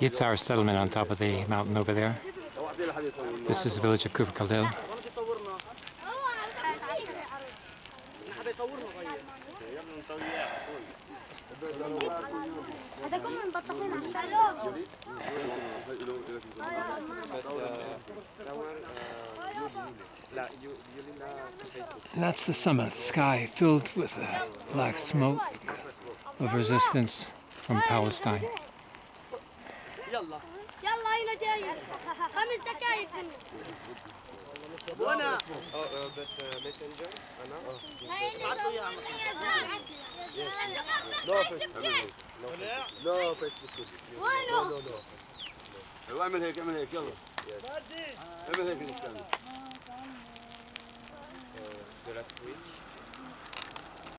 It's our settlement on top of the mountain over there. This is the village of Kufr Khalil. And that's the summit, the sky filled with the black smoke of resistance from Palestine. يلا يلا هنا جاي خمس دقائق وأنا بت ميسنجر أنا ابعتوا يا لا فيس لا فيس لا لا لا يلا اعمل هيك اعمل هيك يلا اعمل هيك نستنى